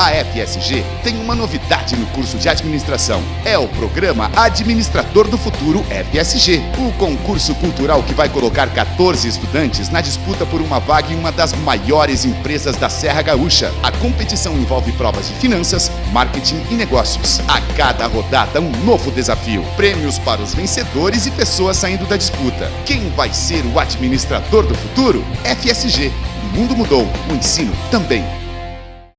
A FSG tem uma novidade no curso de administração. É o programa Administrador do Futuro FSG, o concurso cultural que vai colocar 14 estudantes na disputa por uma vaga em uma das maiores empresas da Serra Gaúcha. A competição envolve provas de finanças, marketing e negócios. A cada rodada, um novo desafio. Prêmios para os vencedores e pessoas saindo da disputa. Quem vai ser o administrador do futuro? FSG. O mundo mudou, o ensino também.